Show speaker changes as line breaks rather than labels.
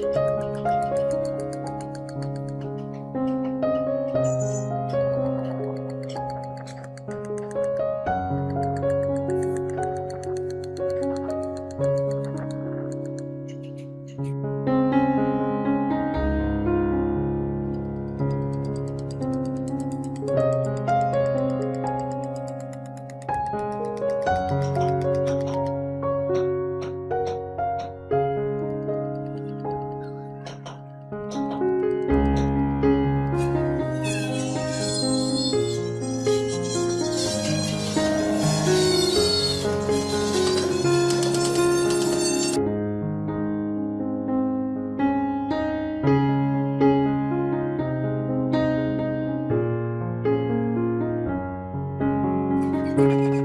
Bye. Música